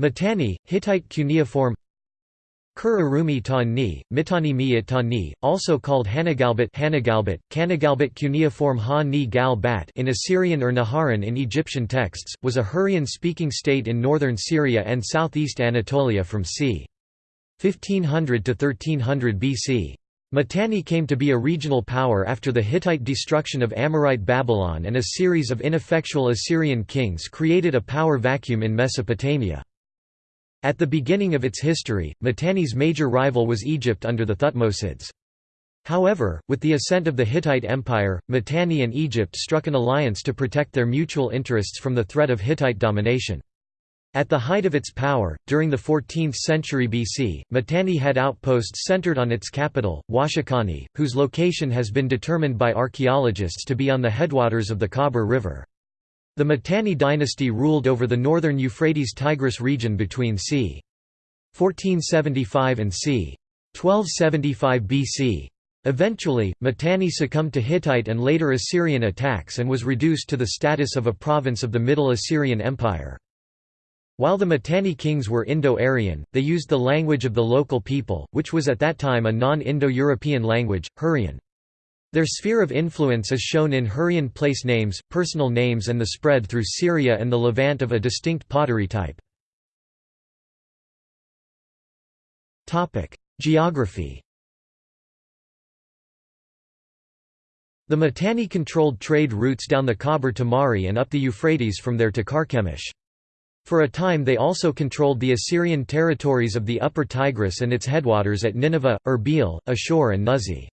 Mitanni, Hittite cuneiform Kur-Arumi Ta-Ni, Mitanni Ta-Ni, also called Hanagalbat Hanagalbat, Kanagalbat cuneiform Ha-Ni Gal-Bat in Assyrian or Naharan in Egyptian texts, was a Hurrian-speaking state in northern Syria and southeast Anatolia from c. 1500 to 1300 BC. Mitanni came to be a regional power after the Hittite destruction of Amorite Babylon and a series of ineffectual Assyrian kings created a power vacuum in Mesopotamia. At the beginning of its history, Mitanni's major rival was Egypt under the Thutmosids. However, with the ascent of the Hittite Empire, Mitanni and Egypt struck an alliance to protect their mutual interests from the threat of Hittite domination. At the height of its power, during the 14th century BC, Mitanni had outposts centered on its capital, Washakani, whose location has been determined by archaeologists to be on the headwaters of the Khabur River. The Mitanni dynasty ruled over the northern Euphrates-Tigris region between c. 1475 and c. 1275 BC. Eventually, Mitanni succumbed to Hittite and later Assyrian attacks and was reduced to the status of a province of the Middle Assyrian Empire. While the Mitanni kings were Indo-Aryan, they used the language of the local people, which was at that time a non-Indo-European language, Hurrian. Their sphere of influence is shown in Hurrian place names, personal names and the spread through Syria and the Levant of a distinct pottery type. Geography The Mitanni controlled trade routes down the Khabur to Mari and up the Euphrates from there to Carchemish. For a time they also controlled the Assyrian territories of the upper Tigris and its headwaters at Nineveh, Erbil, Ashur and Nuzi.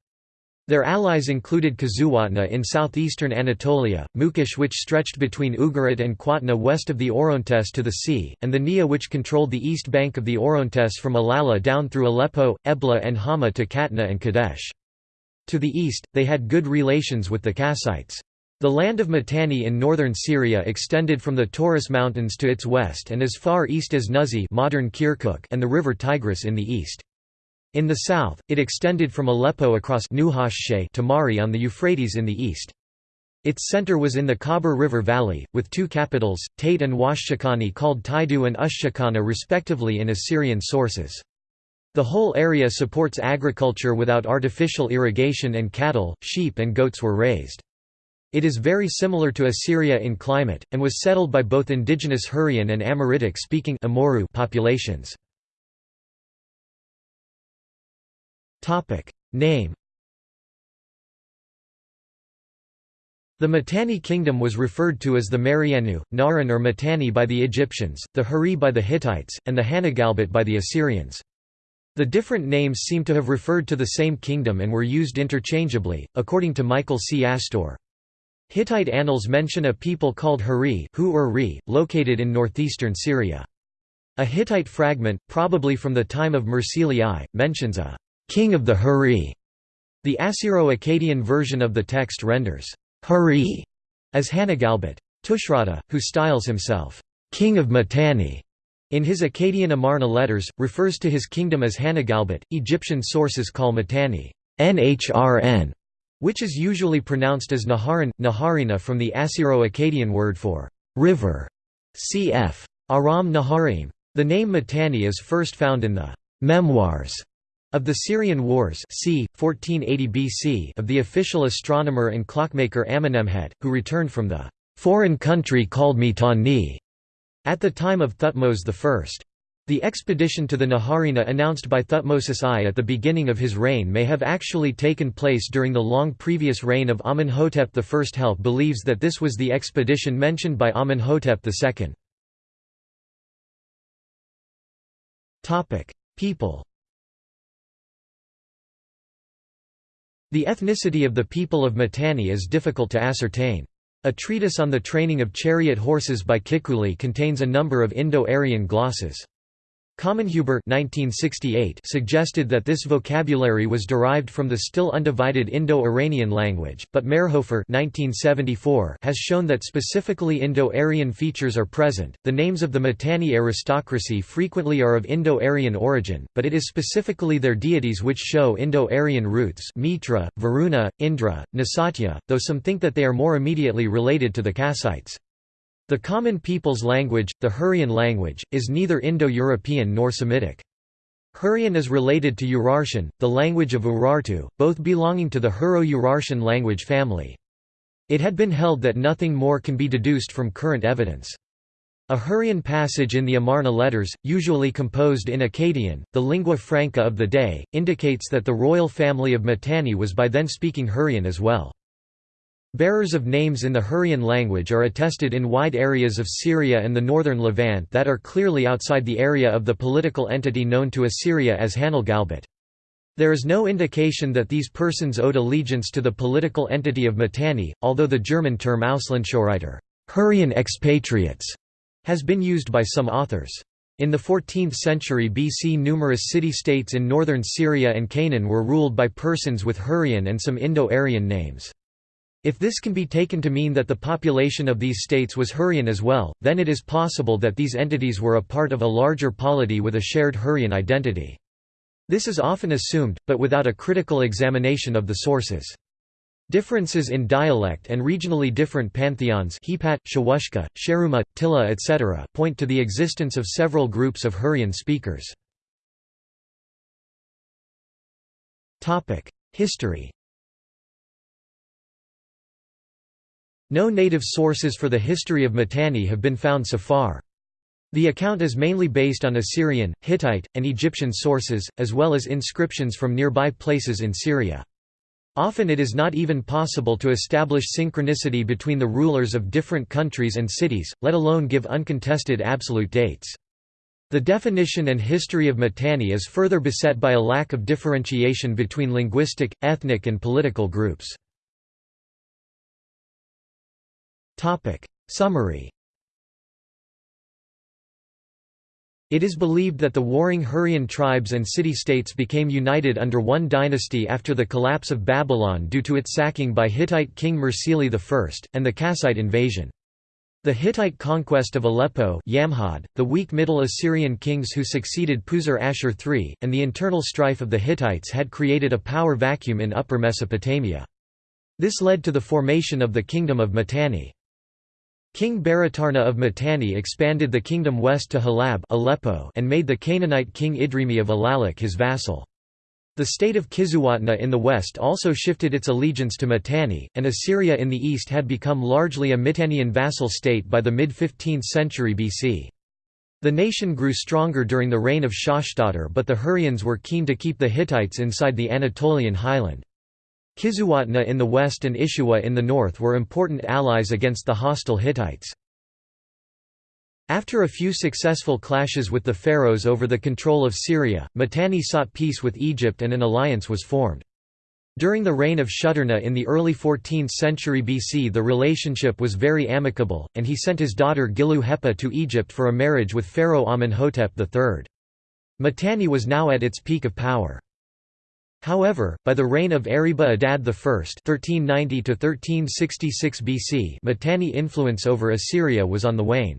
Their allies included Kazzuwatna in southeastern Anatolia, Mukesh which stretched between Ugarit and Qatna west of the Orontes to the sea, and the Nia which controlled the east bank of the Orontes from Alala down through Aleppo, Ebla and Hama to Katna and Kadesh. To the east, they had good relations with the Kassites. The land of Mitanni in northern Syria extended from the Taurus Mountains to its west and as far east as Nuzi modern Kirkuk and the river Tigris in the east. In the south, it extended from Aleppo across to Mari on the Euphrates in the east. Its center was in the Khabur River Valley, with two capitals, Tate and Washshakani called Taidu and Ushshakana respectively in Assyrian sources. The whole area supports agriculture without artificial irrigation and cattle, sheep and goats were raised. It is very similar to Assyria in climate, and was settled by both indigenous Hurrian and Amoritic-speaking populations. Name The Mitanni kingdom was referred to as the Marianu, Naran or Mitanni by the Egyptians, the Hurri by the Hittites, and the Hanagalbat by the Assyrians. The different names seem to have referred to the same kingdom and were used interchangeably, according to Michael C. Astour. Hittite annals mention a people called Hurri located in northeastern Syria. A Hittite fragment, probably from the time of Mursili I, mentions a king of the Hurri. The Assyro-Akkadian version of the text renders Hurri as Hanagalbat. Tushratta, who styles himself king of Mitanni in his Akkadian Amarna letters, refers to his kingdom as Hanagalbat. Egyptian sources call Mitanni Nhrn, which is usually pronounced as Naharan, Naharina from the Assyro-Akkadian word for river, cf. Aram Naharim. The name Mitanni is first found in the memoirs of the Syrian Wars c. 1480 BC of the official astronomer and clockmaker Amenemhet, who returned from the foreign country called Mitanni at the time of Thutmose I. The expedition to the Naharina announced by Thutmosis I at the beginning of his reign may have actually taken place during the long previous reign of Amenhotep I. Helck believes that this was the expedition mentioned by Amenhotep II. People The ethnicity of the people of Mitanni is difficult to ascertain. A treatise on the training of chariot horses by Kikuli contains a number of Indo-Aryan glosses. Kammenhuber suggested that this vocabulary was derived from the still undivided Indo-Iranian language, but Mayrhofer has shown that specifically Indo-Aryan features are present. The names of the Mitanni aristocracy frequently are of Indo-Aryan origin, but it is specifically their deities which show Indo-Aryan roots Mitra, Varuna, Indra, Nasatya, though some think that they are more immediately related to the Kassites. The common people's language, the Hurrian language, is neither Indo-European nor Semitic. Hurrian is related to Urartian, the language of Urartu, both belonging to the Hurro-Urartian language family. It had been held that nothing more can be deduced from current evidence. A Hurrian passage in the Amarna letters, usually composed in Akkadian, the lingua franca of the day, indicates that the royal family of Mitanni was by then speaking Hurrian as well. Bearers of names in the Hurrian language are attested in wide areas of Syria and the northern Levant that are clearly outside the area of the political entity known to Assyria as Hanagalbat. There is no indication that these persons owed allegiance to the political entity of Mitanni, although the German term Auslandshurriter Hurrian expatriates, has been used by some authors. In the 14th century BC numerous city-states in northern Syria and Canaan were ruled by persons with Hurrian and some Indo-Aryan names. If this can be taken to mean that the population of these states was Hurrian as well, then it is possible that these entities were a part of a larger polity with a shared Hurrian identity. This is often assumed, but without a critical examination of the sources. Differences in dialect and regionally different pantheons Hepat, Shawushka, Sheruma, Tilla etc. point to the existence of several groups of Hurrian speakers. History No native sources for the history of Mitanni have been found so far. The account is mainly based on Assyrian, Hittite, and Egyptian sources, as well as inscriptions from nearby places in Syria. Often it is not even possible to establish synchronicity between the rulers of different countries and cities, let alone give uncontested absolute dates. The definition and history of Mitanni is further beset by a lack of differentiation between linguistic, ethnic and political groups. Summary It is believed that the warring Hurrian tribes and city-states became united under one dynasty after the collapse of Babylon due to its sacking by Hittite king Mursili I, and the Kassite invasion. The Hittite conquest of Aleppo Yamhad, the weak Middle Assyrian kings who succeeded Puzur-Ashur III, and the internal strife of the Hittites had created a power vacuum in Upper Mesopotamia. This led to the formation of the Kingdom of Mitanni. King Baratarna of Mitanni expanded the kingdom west to Halab Aleppo and made the Canaanite king Idrimi of Alalak his vassal. The state of Kizzuwatna in the west also shifted its allegiance to Mitanni, and Assyria in the east had become largely a Mitannian vassal state by the mid-15th century BC. The nation grew stronger during the reign of Shashdatar but the Hurrians were keen to keep the Hittites inside the Anatolian highland. Kizzuwatna in the west and Ishuwa in the north were important allies against the hostile Hittites. After a few successful clashes with the pharaohs over the control of Syria, Mitanni sought peace with Egypt and an alliance was formed. During the reign of Shuturna in the early 14th century BC the relationship was very amicable, and he sent his daughter Gilu Hepa to Egypt for a marriage with Pharaoh Amenhotep III. Mitanni was now at its peak of power. However, by the reign of Eriba Adad I (1390–1366 BC), Mitanni influence over Assyria was on the wane.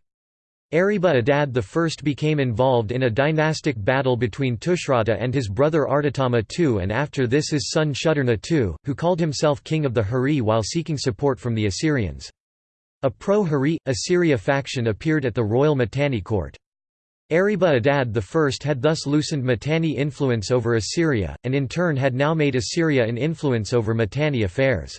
Eriba Adad I became involved in a dynastic battle between Tushratta and his brother Artatama II and after this his son Shuturna II, who called himself king of the Hurri while seeking support from the Assyrians. A pro-Hurri, Assyria faction appeared at the royal Mitanni court. Eriba Adad I had thus loosened Mitanni influence over Assyria, and in turn had now made Assyria an influence over Mitanni affairs.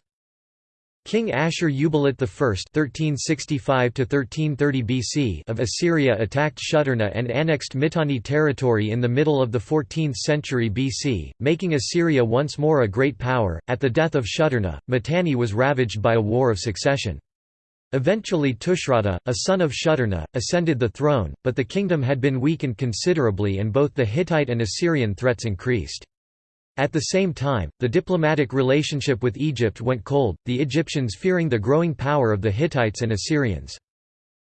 King Ashur-uballit I (1365–1330 BC) of Assyria attacked Shuturna and annexed Mitanni territory in the middle of the 14th century BC, making Assyria once more a great power. At the death of Shuturna, Mitanni was ravaged by a war of succession. Eventually Tushratta, a son of Shuturna, ascended the throne, but the kingdom had been weakened considerably and both the Hittite and Assyrian threats increased. At the same time, the diplomatic relationship with Egypt went cold, the Egyptians fearing the growing power of the Hittites and Assyrians.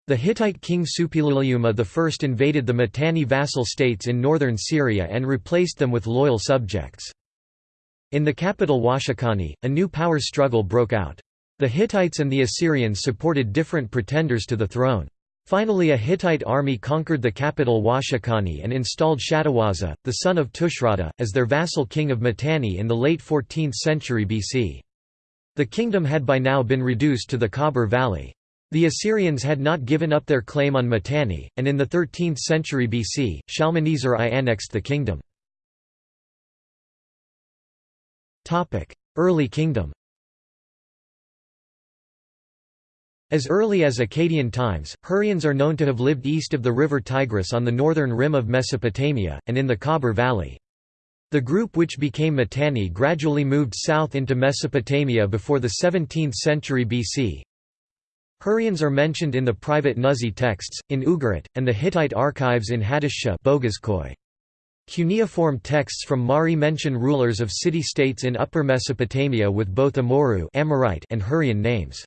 The Hittite king Suppiluliuma I invaded the Mitanni vassal states in northern Syria and replaced them with loyal subjects. In the capital Washakani, a new power struggle broke out. The Hittites and the Assyrians supported different pretenders to the throne. Finally a Hittite army conquered the capital Washakani and installed Shatawaza, the son of Tushratta, as their vassal king of Mitanni in the late 14th century BC. The kingdom had by now been reduced to the Khabur Valley. The Assyrians had not given up their claim on Mitanni, and in the 13th century BC, Shalmaneser I annexed the kingdom. Early kingdom As early as Akkadian times, Hurrians are known to have lived east of the river Tigris on the northern rim of Mesopotamia, and in the Khabur Valley. The group which became Mitanni gradually moved south into Mesopotamia before the 17th century BC. Hurrians are mentioned in the private Nuzi texts, in Ugarit, and the Hittite archives in Hattusa Cuneiform texts from Mari mention rulers of city-states in Upper Mesopotamia with both Amurru Amorite and Hurrian names.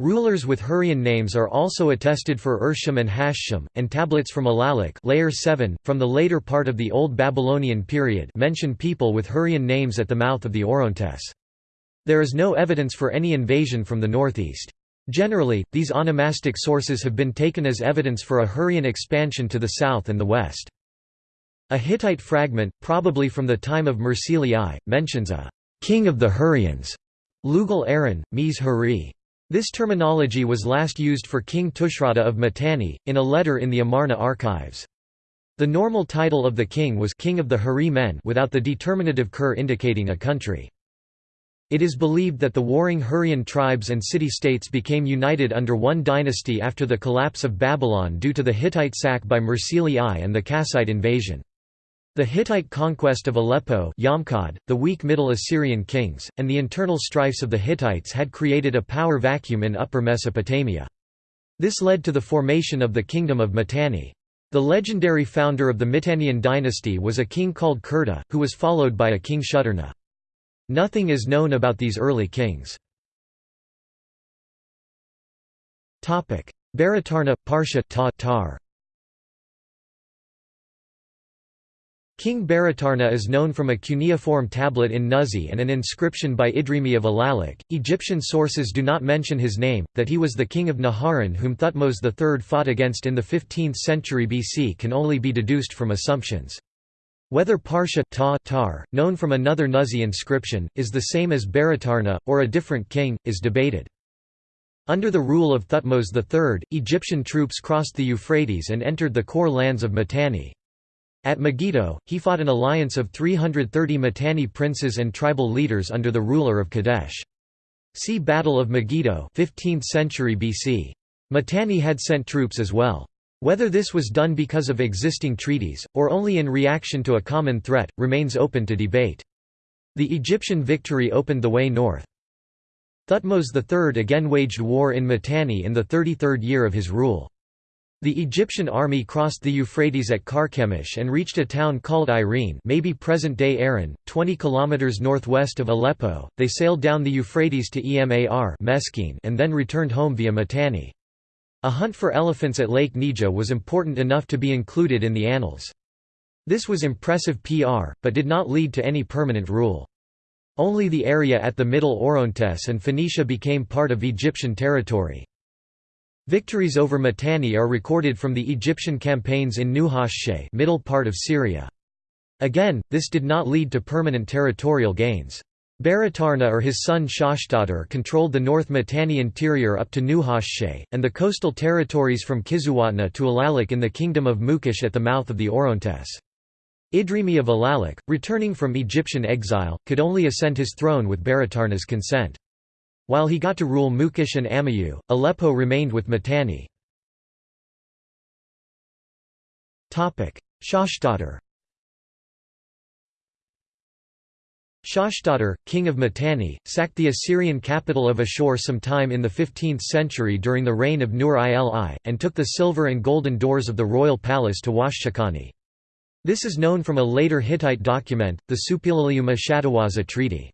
Rulers with Hurrian names are also attested for Urshum and Hashum, and tablets from Alalak layer 7, from the later part of the Old Babylonian period mention people with Hurrian names at the mouth of the Orontes. There is no evidence for any invasion from the northeast. Generally, these onomastic sources have been taken as evidence for a Hurrian expansion to the south and the west. A Hittite fragment, probably from the time of Mursili I, mentions a «king of the Hurrians» Lugal Aaron, Mies Hurri. This terminology was last used for King Tushratta of Mitanni, in a letter in the Amarna archives. The normal title of the king was King of the Hurri men without the determinative ker indicating a country. It is believed that the warring Hurrian tribes and city-states became united under one dynasty after the collapse of Babylon due to the Hittite sack by Mursili I and the Kassite invasion. The Hittite conquest of Aleppo Yamhad, the weak Middle Assyrian kings, and the internal strifes of the Hittites had created a power vacuum in Upper Mesopotamia. This led to the formation of the Kingdom of Mitanni. The legendary founder of the Mitannian dynasty was a king called Kurta, who was followed by a king Shuturna. Nothing is known about these early kings. Baratarna, Parsha ta, tar. King Baratarna is known from a cuneiform tablet in Nuzi and an inscription by Idrimi of Alalak. Egyptian sources do not mention his name, that he was the king of Naharan whom Thutmose III fought against in the 15th century BC can only be deduced from assumptions. Whether Parsha ta, tar, known from another Nuzi inscription, is the same as Baratarna, or a different king, is debated. Under the rule of Thutmose III, Egyptian troops crossed the Euphrates and entered the core lands of Mitanni. At Megiddo, he fought an alliance of 330 Mitanni princes and tribal leaders under the ruler of Kadesh. See Battle of Megiddo 15th century BC. Mitanni had sent troops as well. Whether this was done because of existing treaties, or only in reaction to a common threat, remains open to debate. The Egyptian victory opened the way north. Thutmose III again waged war in Mitanni in the 33rd year of his rule. The Egyptian army crossed the Euphrates at Carchemish and reached a town called Irene maybe present-day Aran, 20 kilometers northwest of Aleppo. They sailed down the Euphrates to Emar Meskene and then returned home via Mitanni. A hunt for elephants at Lake Neja was important enough to be included in the annals. This was impressive PR, but did not lead to any permanent rule. Only the area at the Middle Orontes and Phoenicia became part of Egyptian territory. Victories over Mitanni are recorded from the Egyptian campaigns in Nuhashshe middle part of Syria. Again, this did not lead to permanent territorial gains. Baratarna or his son Shashtatar controlled the North Mitanni interior up to Nuhashshe, and the coastal territories from Kizzuwatna to Alalak in the kingdom of Mukesh at the mouth of the Orontes. Idrimi of Alalak, returning from Egyptian exile, could only ascend his throne with Baratarna's consent. While he got to rule Mukesh and Amayu, Aleppo remained with Mitanni. Shashtatar Shashtatar, king of Mitanni, sacked the Assyrian capital of Ashur sometime in the 15th century during the reign of Nur-il, and took the silver and golden doors of the royal palace to Washchakani. This is known from a later Hittite document, the Suppiluliuma Shatawaza Treaty.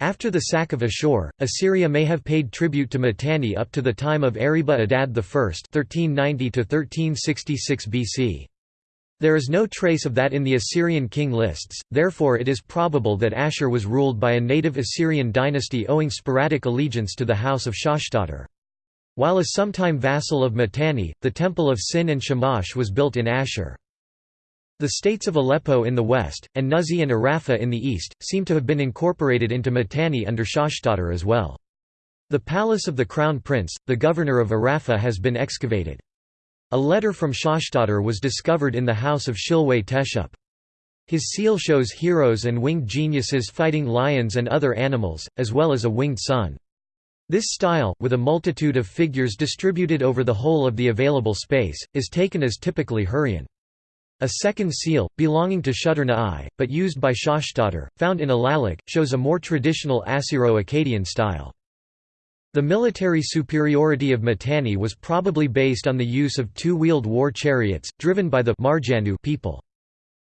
After the sack of Ashur, Assyria may have paid tribute to Mitanni up to the time of Eriba Adad I (1390–1366 BC). There is no trace of that in the Assyrian king lists, therefore it is probable that Ashur was ruled by a native Assyrian dynasty owing sporadic allegiance to the house of Shashtatar. While a sometime vassal of Mitanni, the temple of Sin and Shamash was built in Ashur. The states of Aleppo in the west, and Nuzi and Arapha in the east, seem to have been incorporated into Mitanni under Shashtatar as well. The palace of the crown prince, the governor of Arafa has been excavated. A letter from Shashtadhar was discovered in the house of Shilwa Teshup. His seal shows heroes and winged geniuses fighting lions and other animals, as well as a winged sun. This style, with a multitude of figures distributed over the whole of the available space, is taken as typically Hurrian. A second seal, belonging to Shutarna I, but used by Shashtadhar, found in Alalakh, shows a more traditional Assyro-Akkadian style. The military superiority of Mitanni was probably based on the use of two-wheeled war chariots, driven by the Marjanu people.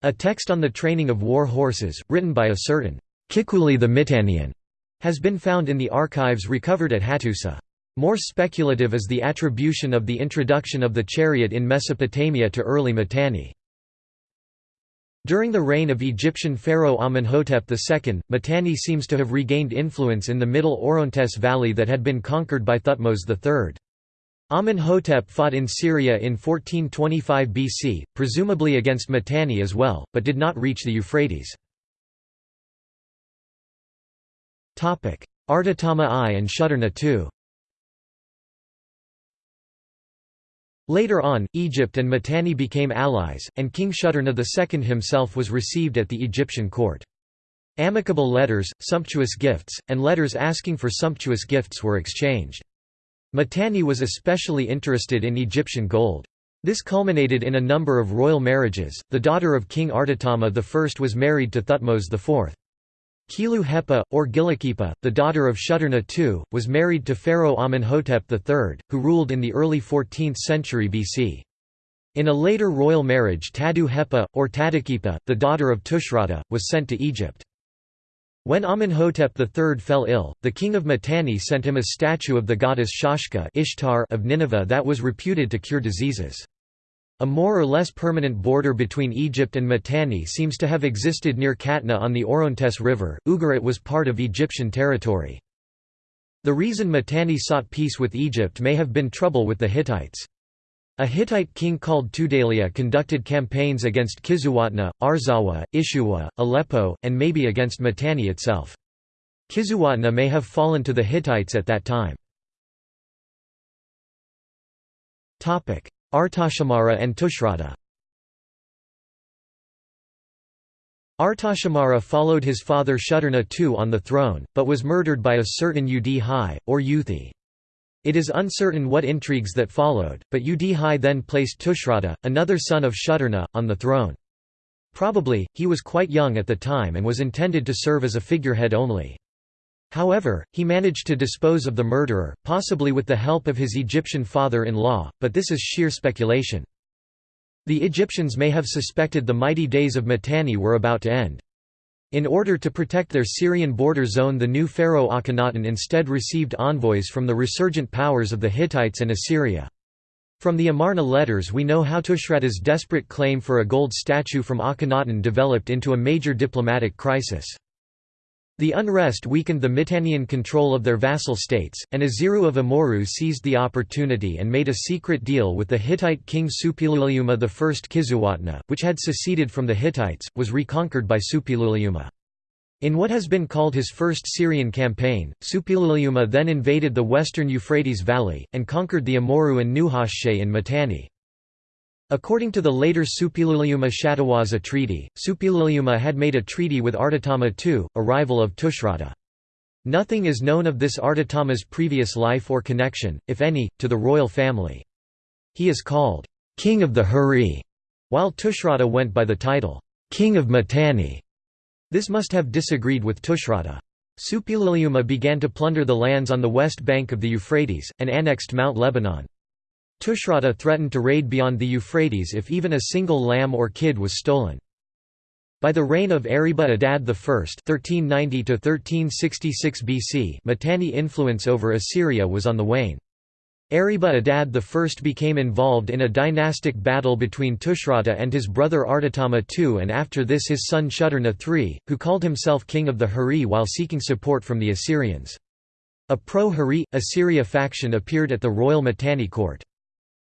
A text on the training of war horses, written by a certain Kikuli the Mitannian, has been found in the archives recovered at Hattusa. More speculative is the attribution of the introduction of the chariot in Mesopotamia to early Mitanni. During the reign of Egyptian pharaoh Amenhotep II, Mitanni seems to have regained influence in the middle Orontes valley that had been conquered by Thutmose III. Amenhotep fought in Syria in 1425 BC, presumably against Mitanni as well, but did not reach the Euphrates. Artatama I and Shutarna II Later on, Egypt and Mitanni became allies, and King Shutarna II himself was received at the Egyptian court. Amicable letters, sumptuous gifts, and letters asking for sumptuous gifts were exchanged. Mitanni was especially interested in Egyptian gold. This culminated in a number of royal marriages. The daughter of King Artatama I was married to Thutmose IV. Kilu Hepa, or Gilukhipa, the daughter of Shutarna II, was married to Pharaoh Amenhotep III, who ruled in the early 14th century BC. In a later royal marriage Tadu Hepa, or Tadukhipa, the daughter of Tushratta, was sent to Egypt. When Amenhotep III fell ill, the king of Mitanni sent him a statue of the goddess Shaushka Ishtar of Nineveh that was reputed to cure diseases. A more or less permanent border between Egypt and Mitanni seems to have existed near Katna on the Orontes River. Ugarit was part of Egyptian territory. The reason Mitanni sought peace with Egypt may have been trouble with the Hittites. A Hittite king called Tudhaliya conducted campaigns against Kizzuwatna, Arzawa, Ishuwa, Aleppo, and maybe against Mitanni itself. Kizzuwatna may have fallen to the Hittites at that time. Artashamara and Tushratta Artashamara followed his father Shutarna II on the throne, but was murdered by a certain Udhi, or Uthi. It is uncertain what intrigues that followed, but Udhi then placed Tushratta, another son of Shutarna, on the throne. Probably, he was quite young at the time and was intended to serve as a figurehead only. However, he managed to dispose of the murderer, possibly with the help of his Egyptian father-in-law, but this is sheer speculation. The Egyptians may have suspected the mighty days of Mitanni were about to end. In order to protect their Syrian border zone the new pharaoh Akhenaten instead received envoys from the resurgent powers of the Hittites and Assyria. From the Amarna letters we know how Tushratta's desperate claim for a gold statue from Akhenaten developed into a major diplomatic crisis. The unrest weakened the Mitannian control of their vassal states, and Aziru of Amurru seized the opportunity and made a secret deal with the Hittite king Suppiluliuma I. Kizzuwatna, which had seceded from the Hittites, was reconquered by Suppiluliuma. In what has been called his first Syrian campaign, Suppiluliuma then invaded the western Euphrates Valley, and conquered the Amurru and Nuhashshe in Mitanni. According to the later Suppiluliuma Shatawaza treaty, Suppiluliuma had made a treaty with Artatama II, a rival of Tushratta. Nothing is known of this Artatama's previous life or connection, if any, to the royal family. He is called, "'King of the Hurri", while Tushratta went by the title, "'King of Mitanni". This must have disagreed with Tushratta. Suppiluliuma began to plunder the lands on the west bank of the Euphrates, and annexed Mount Lebanon. Tushratta threatened to raid beyond the Euphrates if even a single lamb or kid was stolen. By the reign of Eriba Adad I (1390–1366 BC), Mitanni influence over Assyria was on the wane. Eriba Adad I became involved in a dynastic battle between Tushratta and his brother Artatama II and after this his son Shutarna III, who called himself king of the Hurri while seeking support from the Assyrians. A pro-Hurri, Assyria faction appeared at the royal Mitanni court.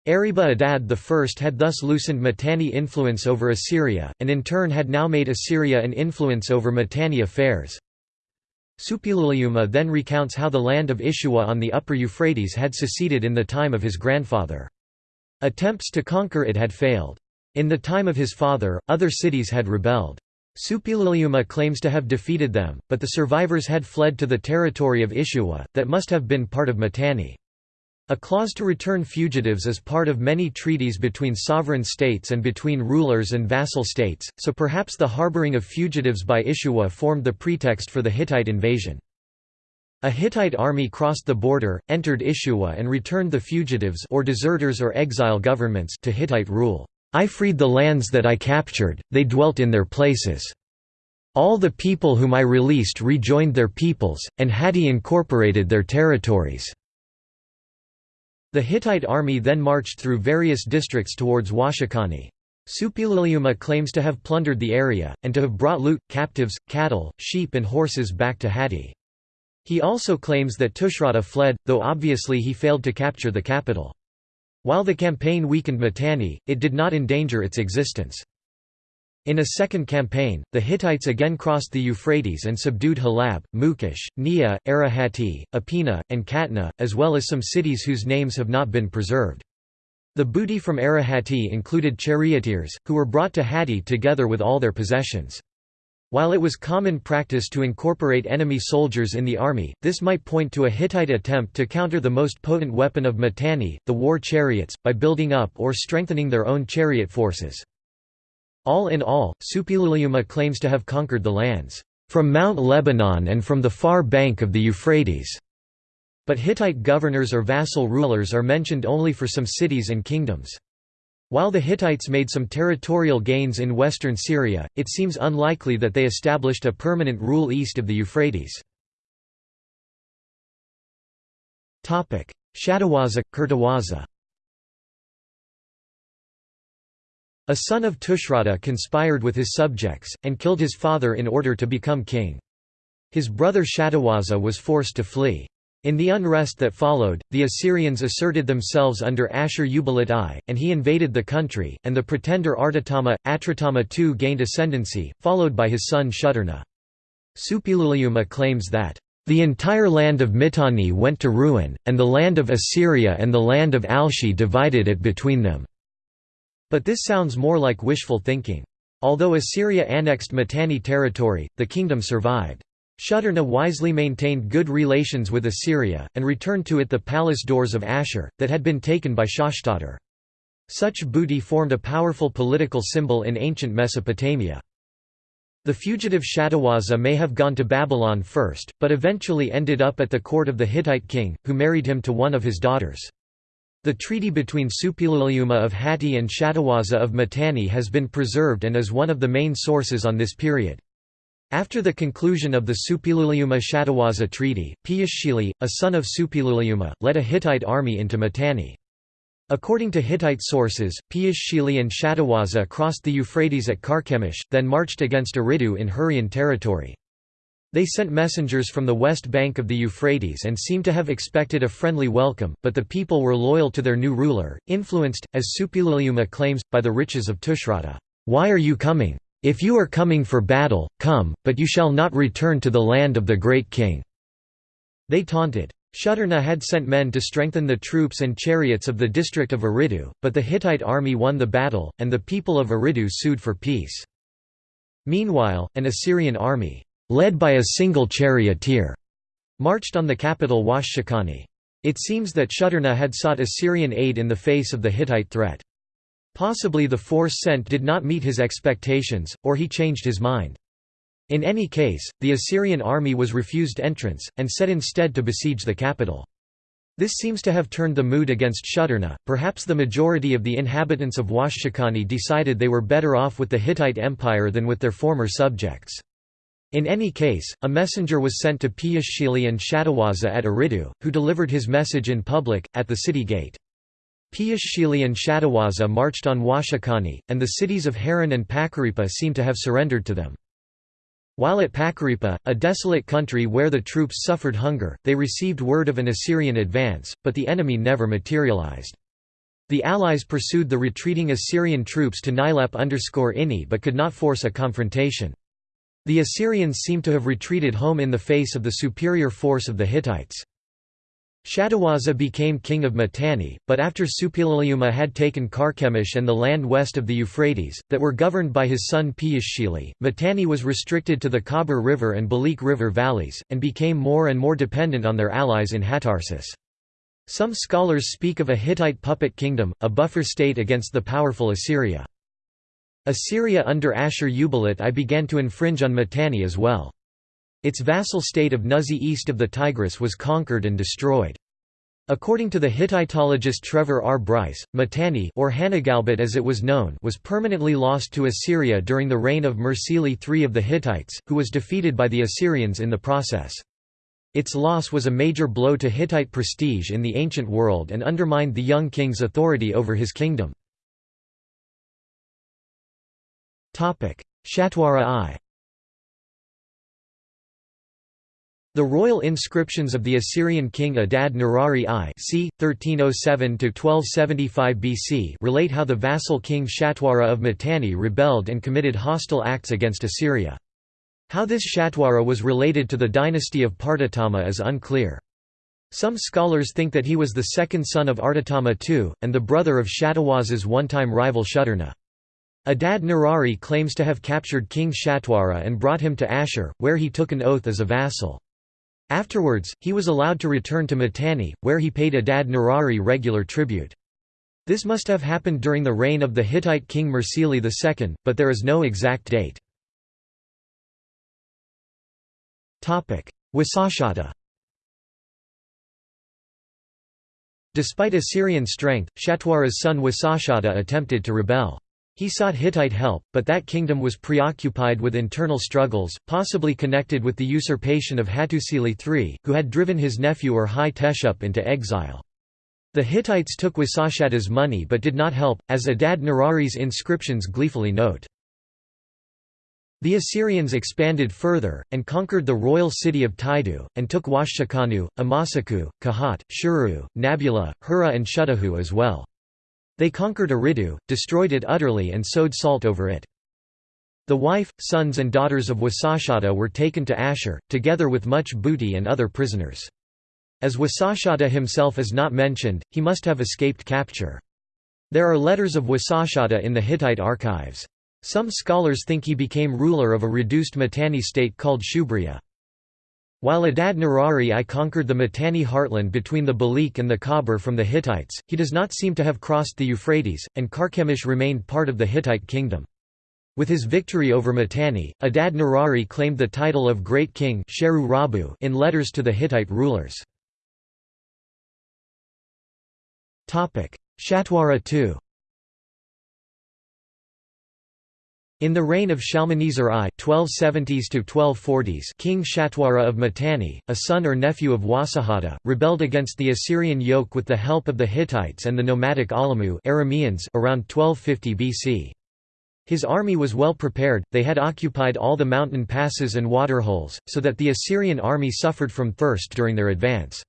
Eriba Adad I had thus loosened Mitanni influence over Assyria, and in turn had now made Assyria an influence over Mitanni affairs. Suppiluliuma then recounts how the land of Ishua on the upper Euphrates had seceded in the time of his grandfather. Attempts to conquer it had failed. In the time of his father, other cities had rebelled. Suppiluliuma claims to have defeated them, but the survivors had fled to the territory of Ishua, that must have been part of Mitanni. A clause to return fugitives is part of many treaties between sovereign states and between rulers and vassal states, so perhaps the harboring of fugitives by Ishua formed the pretext for the Hittite invasion. A Hittite army crossed the border, entered Ishua and returned the fugitives or deserters or exile governments to Hittite rule. I freed the lands that I captured, they dwelt in their places. All the people whom I released rejoined their peoples, and Hatti incorporated their territories. The Hittite army then marched through various districts towards Washakani. Suppiluliuma claims to have plundered the area, and to have brought loot, captives, cattle, sheep and horses back to Hatti. He also claims that Tushratta fled, though obviously he failed to capture the capital. While the campaign weakened Mitanni, it did not endanger its existence. In a second campaign, the Hittites again crossed the Euphrates and subdued Halab, Mukesh, Nia, Arahati, Apina, and Katna, as well as some cities whose names have not been preserved. The booty from Arahati included charioteers, who were brought to Hatti together with all their possessions. While it was common practice to incorporate enemy soldiers in the army, this might point to a Hittite attempt to counter the most potent weapon of Mitanni, the war chariots, by building up or strengthening their own chariot forces. All in all, Suppiluliuma claims to have conquered the lands from Mount Lebanon and from the far bank of the Euphrates. But Hittite governors or vassal rulers are mentioned only for some cities and kingdoms. While the Hittites made some territorial gains in western Syria, it seems unlikely that they established a permanent rule east of the Euphrates. Shadawaza, Kurtawaza A son of Tushratta conspired with his subjects, and killed his father in order to become king. His brother Shadawaza was forced to flee. In the unrest that followed, the Assyrians asserted themselves under Ashur-uballit I, and he invaded the country, and the pretender Artatama, Atratama II gained ascendancy, followed by his son Shuturna. Suppiluliuma claims that, "...the entire land of Mitanni went to ruin, and the land of Assyria and the land of Alshi divided it between them." But this sounds more like wishful thinking. Although Assyria annexed Mitanni territory, the kingdom survived. Shuturna wisely maintained good relations with Assyria, and returned to it the palace doors of Ashur, that had been taken by Shashtatar. Such booty formed a powerful political symbol in ancient Mesopotamia. The fugitive Shadawaza may have gone to Babylon first, but eventually ended up at the court of the Hittite king, who married him to one of his daughters. The treaty between Suppiluliuma of Hatti and Shadawaza of Mitanni has been preserved and is one of the main sources on this period. After the conclusion of the Suppiluliuma-Shadawaza treaty, Piyashshili, a son of Suppiluliuma, led a Hittite army into Mitanni. According to Hittite sources, Piyashshili and Shadawaza crossed the Euphrates at Karkemish, then marched against Eridu in Hurrian territory. They sent messengers from the west bank of the Euphrates and seem to have expected a friendly welcome, but the people were loyal to their new ruler, influenced, as Suppiluliuma claims, by the riches of Tushratta. Why are you coming? If you are coming for battle, come, but you shall not return to the land of the great king." They taunted. Shuturna had sent men to strengthen the troops and chariots of the district of Eridu, but the Hittite army won the battle, and the people of Eridu sued for peace. Meanwhile, an Assyrian army, led by a single charioteer, marched on the capital Washakani. It seems that Shuturna had sought Assyrian aid in the face of the Hittite threat. Possibly the force sent did not meet his expectations, or he changed his mind. In any case, the Assyrian army was refused entrance, and set instead to besiege the capital. This seems to have turned the mood against Shuturna. Perhaps the majority of the inhabitants of Washakani decided they were better off with the Hittite Empire than with their former subjects. In any case, a messenger was sent to Piyashshili and Shadawaza at Eridu, who delivered his message in public, at the city gate. Piyashshili and Shadawaza marched on Washakani, and the cities of Haran and Pakaripa seem to have surrendered to them. While at Pakaripa, a desolate country where the troops suffered hunger, they received word of an Assyrian advance, but the enemy never materialized. The allies pursued the retreating Assyrian troops to Nilep-Ini but could not force a confrontation. The Assyrians seem to have retreated home in the face of the superior force of the Hittites. Shattawaza became king of Mitanni, but after Suppiluliuma had taken Carchemish and the land west of the Euphrates, that were governed by his son Piyashshili, Mitanni was restricted to the Khabur River and Balik River valleys, and became more and more dependent on their allies in Hattusas. Some scholars speak of a Hittite puppet kingdom, a buffer state against the powerful Assyria. Assyria under Ashur-uballit I began to infringe on Mitanni as well. Its vassal state of Nuzi east of the Tigris was conquered and destroyed. According to the Hittitologist Trevor R. Bryce, Mitanni or Hanagalbat as it was known was permanently lost to Assyria during the reign of Mursili III of the Hittites, who was defeated by the Assyrians in the process. Its loss was a major blow to Hittite prestige in the ancient world and undermined the young king's authority over his kingdom. Shatwara I The royal inscriptions of the Assyrian king Adad Nirari I c. 1307–1275 BC relate how the vassal king Shatwara of Mitanni rebelled and committed hostile acts against Assyria. How this Shatwara was related to the dynasty of Partatama is unclear. Some scholars think that he was the second son of Artatama II, and the brother of Shattawaza's one-time rival Shuturna. Adad Nirari claims to have captured King Shatwara and brought him to Ashur, where he took an oath as a vassal. Afterwards, he was allowed to return to Mitanni, where he paid Adad Nirari regular tribute. This must have happened during the reign of the Hittite king Mursili II, but there is no exact date. Wasashata Despite Assyrian strength, Shatwara's son Wasashata attempted to rebel. He sought Hittite help, but that kingdom was preoccupied with internal struggles, possibly connected with the usurpation of Hattusili III, who had driven his nephew Urhi-Teshup into exile. The Hittites took Wasashata's money but did not help, as Adad Nirari's inscriptions gleefully note. The Assyrians expanded further, and conquered the royal city of Taidu, and took Washakanu, Amasaku, Kahat, Shuru, Nabula, Hura and Shuttahu as well. They conquered Eridu, destroyed it utterly and sowed salt over it. The wife, sons and daughters of Wasashata were taken to Ashur, together with much booty and other prisoners. As Wasashata himself is not mentioned, he must have escaped capture. There are letters of Wasashata in the Hittite archives. Some scholars think he became ruler of a reduced Mitanni state called Shubria. While Adad Nirari I conquered the Mitanni heartland between the Balik and the Khabur from the Hittites, he does not seem to have crossed the Euphrates, and Carchemish remained part of the Hittite kingdom. With his victory over Mitanni, Adad Nirari claimed the title of Great King in letters to the Hittite rulers. Shatwara II In the reign of Shalmaneser I (1270s–1240s), King Shatwara of Mitanni, a son or nephew of Wasashata, rebelled against the Assyrian yoke with the help of the Hittites and the nomadic Alamu Arameans around 1250 BC. His army was well prepared, they had occupied all the mountain passes and waterholes, so that the Assyrian army suffered from thirst during their advance.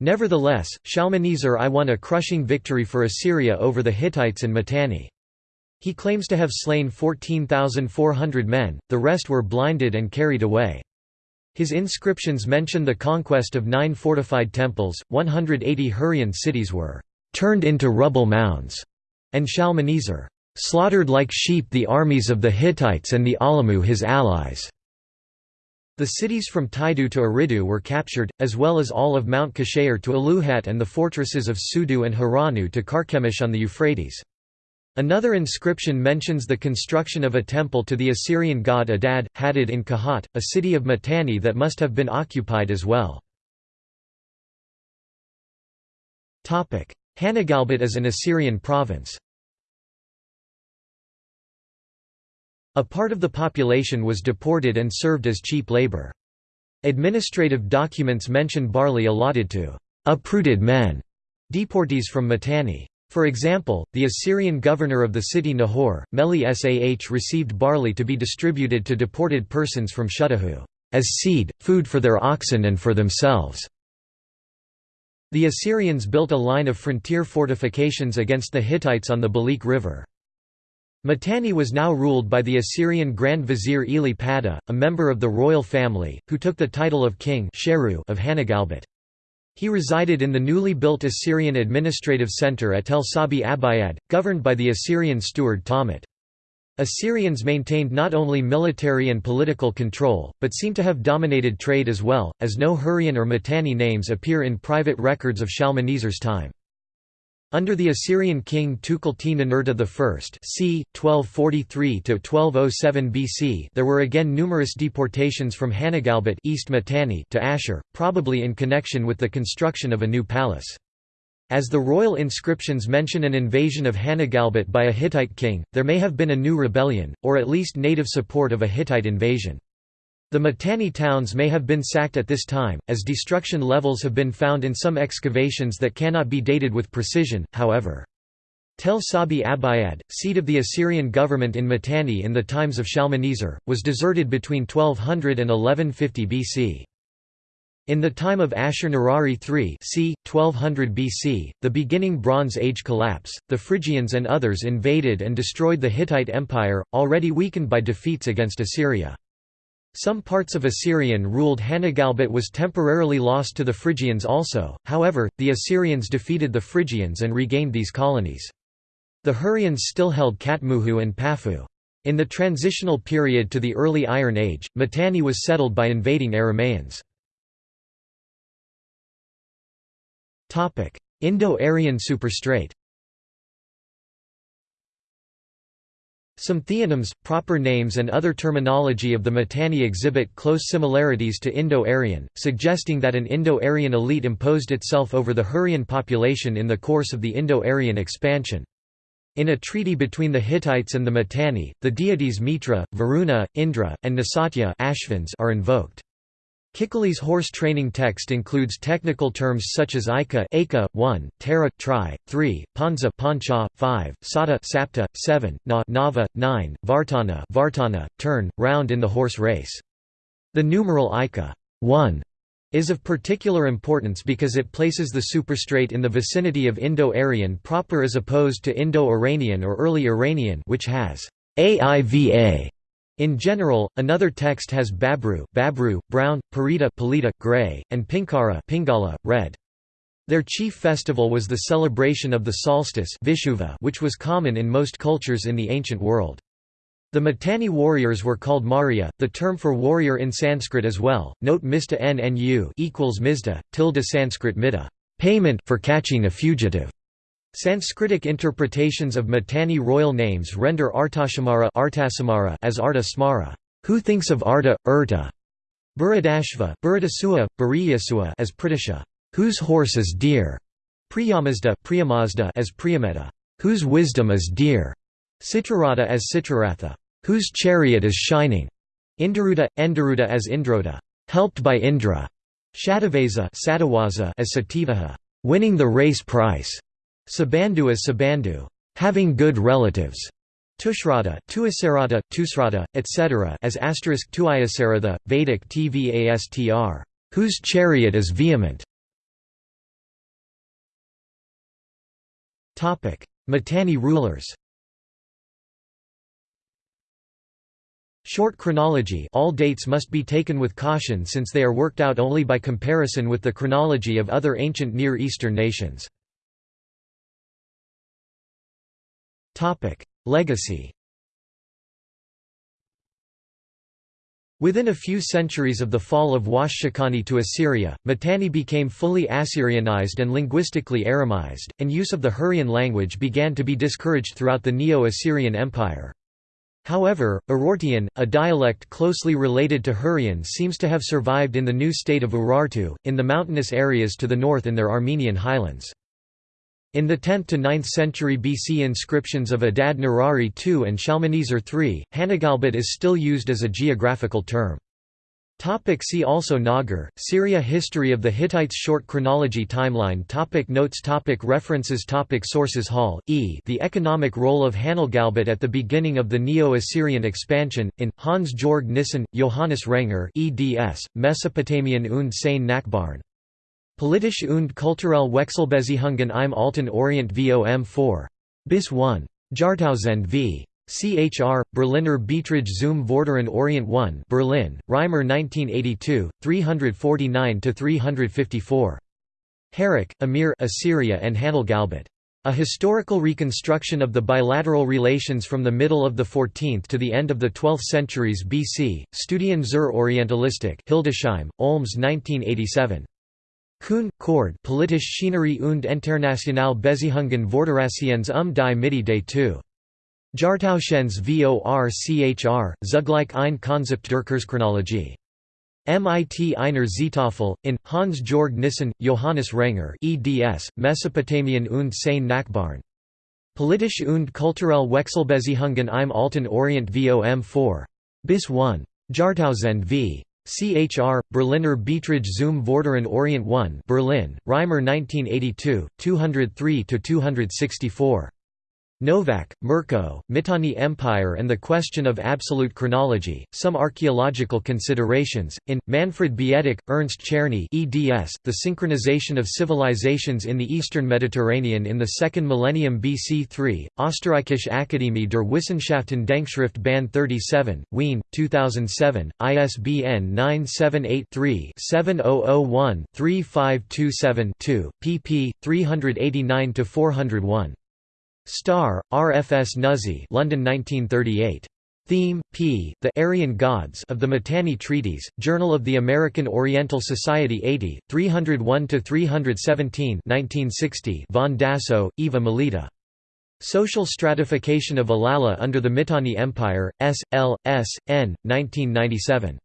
Nevertheless, Shalmaneser I won a crushing victory for Assyria over the Hittites and Mitanni. He claims to have slain 14,400 men, the rest were blinded and carried away. His inscriptions mention the conquest of nine fortified temples, 180 Hurrian cities were «turned into rubble mounds», and Shalmaneser «slaughtered like sheep the armies of the Hittites and the Alamu his allies». The cities from Taidu to Eridu were captured, as well as all of Mount Kasheir to Aluhat and the fortresses of Sudu and Haranu to Carchemish on the Euphrates. Another inscription mentions the construction of a temple to the Assyrian god Adad, Hadad in Kahat, a city of Mitanni that must have been occupied as well. Hanagalbat is an Assyrian province. A part of the population was deported and served as cheap labor. Administrative documents mention barley allotted to uprooted men, deportees from Mitanni. For example, the Assyrian governor of the city Nahor, Meli Sah received barley to be distributed to deported persons from Shuttahu, as seed, food for their oxen and for themselves. The Assyrians built a line of frontier fortifications against the Hittites on the Balik River. Mitanni was now ruled by the Assyrian Grand Vizier Eli Pada, a member of the royal family, who took the title of king of Hanagalbat. He resided in the newly built Assyrian administrative center at Tel Sabi Abayad, governed by the Assyrian steward Tahmut. Assyrians maintained not only military and political control, but seem to have dominated trade as well, as no Hurrian or Mitanni names appear in private records of Shalmaneser's time. Under the Assyrian king Tukulti-Ninurta I c. 1243–1207 BC there were again numerous deportations from Hanagalbat East Mitanni to Ashur, probably in connection with the construction of a new palace. As the royal inscriptions mention an invasion of Hanagalbat by a Hittite king, there may have been a new rebellion, or at least native support of a Hittite invasion. The Mitanni towns may have been sacked at this time, as destruction levels have been found in some excavations that cannot be dated with precision, however. Tel Sabi Abayad, seat of the Assyrian government in Mitanni in the times of Shalmaneser, was deserted between 1200 and 1150 BC. In the time of Ashur-Nirari III c. 1200 BC, the beginning Bronze Age collapse, the Phrygians and others invaded and destroyed the Hittite Empire, already weakened by defeats against Assyria. Some parts of Assyrian-ruled Hanagalbat was temporarily lost to the Phrygians also, however, the Assyrians defeated the Phrygians and regained these colonies. The Hurrians still held Katmuhu and Pafu. In the transitional period to the early Iron Age, Mitanni was settled by invading Aramaeans. Indo-Aryan superstrate Some theonyms, proper names and other terminology of the Mitanni exhibit close similarities to Indo-Aryan, suggesting that an Indo-Aryan elite imposed itself over the Hurrian population in the course of the Indo-Aryan expansion. In a treaty between the Hittites and the Mitanni, the deities Mitra, Varuna, Indra, and Nasatya are invoked. Kikuli's horse training text includes technical terms such as Ika, Aka 1, Tara tri, 3, Panza Pancha 5, Sata Sapta 7, Na Nava 9, Vartana Vartana turn round in the horse race. The numeral Ika 1 is of particular importance because it places the superstrate in the vicinity of Indo-Aryan proper as opposed to Indo-Iranian or early Iranian which has AIVA in general, another text has Babru, Babru brown, Parita, Palita gray, and Pinkara, Pingala, red. Their chief festival was the celebration of the solstice Vishuva, which was common in most cultures in the ancient world. The Mitanni warriors were called Maurya, the term for warrior in Sanskrit as well. Note Mista nnu equals Mizda, tilde Sanskrit mida, payment for catching a fugitive. Sanskritic interpretations of Mitanni royal names render Artashamara as Arta Smara, who thinks of Arta, Urta, Buradashva Buradasua, Buriyasua as Pridasha, whose horse is dear, Priyamazda Priyamazda as Priyameta, whose wisdom is dear, Citrarata as Citraratha, whose chariot is shining, Indaruta, Endaruta as Indroda, helped by Indra, Shatavasa as Sativaha, winning the race price. Sabandu is Sabandu, having good relatives. Tushratta, Tuasarata, Tusrata, etc. as asterisk Tuiasaratha, Vedic Tvastr, whose chariot is vehement. Topic: Mitanni rulers. Short chronology all dates must be taken with caution since they are worked out only by comparison with the chronology of other ancient Near Eastern nations. Legacy Within a few centuries of the fall of Washshakani to Assyria, Mitanni became fully Assyrianized and linguistically Aramized, and use of the Hurrian language began to be discouraged throughout the Neo-Assyrian Empire. However, Urartian, a dialect closely related to Hurrian seems to have survived in the new state of Urartu, in the mountainous areas to the north in their Armenian highlands. In the 10th to 9th century BC inscriptions of Adad Nirari II and Shalmaneser III, Hanagalbat is still used as a geographical term. Topic see also Nagar, Syria History of the Hittites Short chronology timeline topic Notes topic References topic Sources Hall, E. The Economic Role of Hanagalbat at the Beginning of the Neo-Assyrian Expansion, in, Hans-Georg Nissen, Johannes Renger eds, Mesopotamian und seine Nachbarn. Politische und kulturelle Wechselbeziehungen im Alten Orient vom 4. bis 1. Jahrtausend v. CHR, Berliner Beiträge zum Vorderen Orient 1 Berlin, Reimer 1982, 349–354. Harrak, Amir Assyria and Galbet. A historical reconstruction of the bilateral relations from the middle of the 14th to the end of the 12th centuries BC, Studien zur Orientalistik Hildesheim, Olms 1987. Kuhn, Cord Politische Schinerie und internationale Beziehungen Vorderasiens um die Mitte des II. Jahrtausends VORCHR, Zugleich ein Konzept der Kurzchronologie. MIT Einer Zetafel, in, Hans-Georg Nissen, Johannes Renger eds, Mesopotamien und seine Nachbarn. Politische und kulturelle Wechselbeziehungen im Alten Orient vom 4. Bis 1. Jahrtausend v. CHR, Berliner Beiträge zum Vorderen Orient 1 Berlin, Reimer 1982, 203–264. Novak, Mirko, Mitanni Empire and the Question of Absolute Chronology, Some Archaeological Considerations, in, Manfred Bietak, Ernst Czerny eds, The Synchronization of Civilizations in the Eastern Mediterranean in the Second Millennium BC 3, Österreichische Akademie der Wissenschaften Denkschrift Band 37, Wien, 2007, ISBN 978-3-7001-3527-2, pp. 389–401. Starr, R. F. S. Nuzi London 1938. Thieme, p. The Aryan Gods of the Mitanni Treaties, Journal of the American Oriental Society 80, 301–317 1960 von Dassow, Eva Melita. Social Stratification of Ilala under the Mitanni Empire, S. L. S. N. 1997.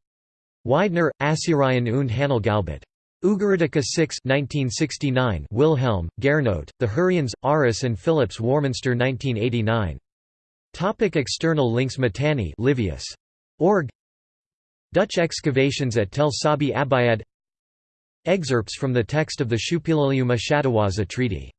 Weidner, Assyrian und Handelgalbet. Ugaritica 6 1969 Wilhelm, Gernot, The Hurrians, Aris and Phillips Warminster 1989. Topic external links Mitanni Livius. Org Dutch excavations at Tel Sabi Abayad Excerpts from the text of the Shuppiluliuma Shattiwaza Treaty